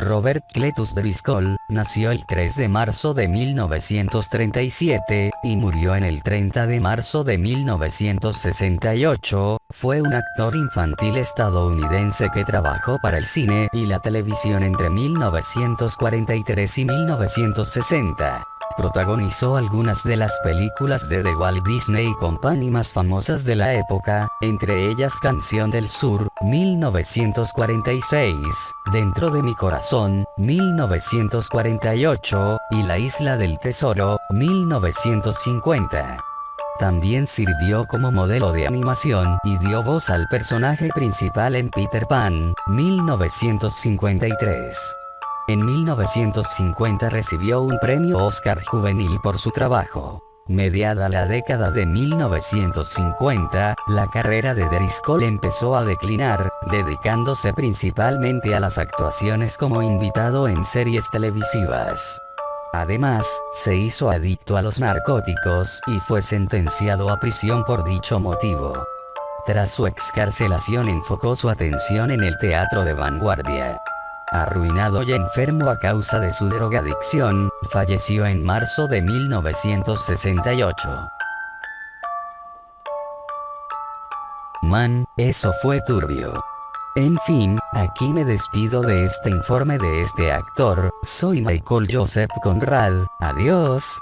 Robert Cletus Driscoll, nació el 3 de marzo de 1937, y murió en el 30 de marzo de 1968, fue un actor infantil estadounidense que trabajó para el cine y la televisión entre 1943 y 1960. Protagonizó algunas de las películas de The Walt Disney Company más famosas de la época, entre ellas Canción del Sur, 1946, Dentro de mi corazón, 1948, y La Isla del Tesoro, 1950. También sirvió como modelo de animación y dio voz al personaje principal en Peter Pan, 1953. En 1950 recibió un premio Oscar juvenil por su trabajo. Mediada la década de 1950, la carrera de Driscoll empezó a declinar, dedicándose principalmente a las actuaciones como invitado en series televisivas. Además, se hizo adicto a los narcóticos y fue sentenciado a prisión por dicho motivo. Tras su excarcelación enfocó su atención en el teatro de vanguardia. Arruinado y enfermo a causa de su drogadicción, falleció en marzo de 1968. Man, eso fue turbio. En fin, aquí me despido de este informe de este actor, soy Michael Joseph Conrad, adiós.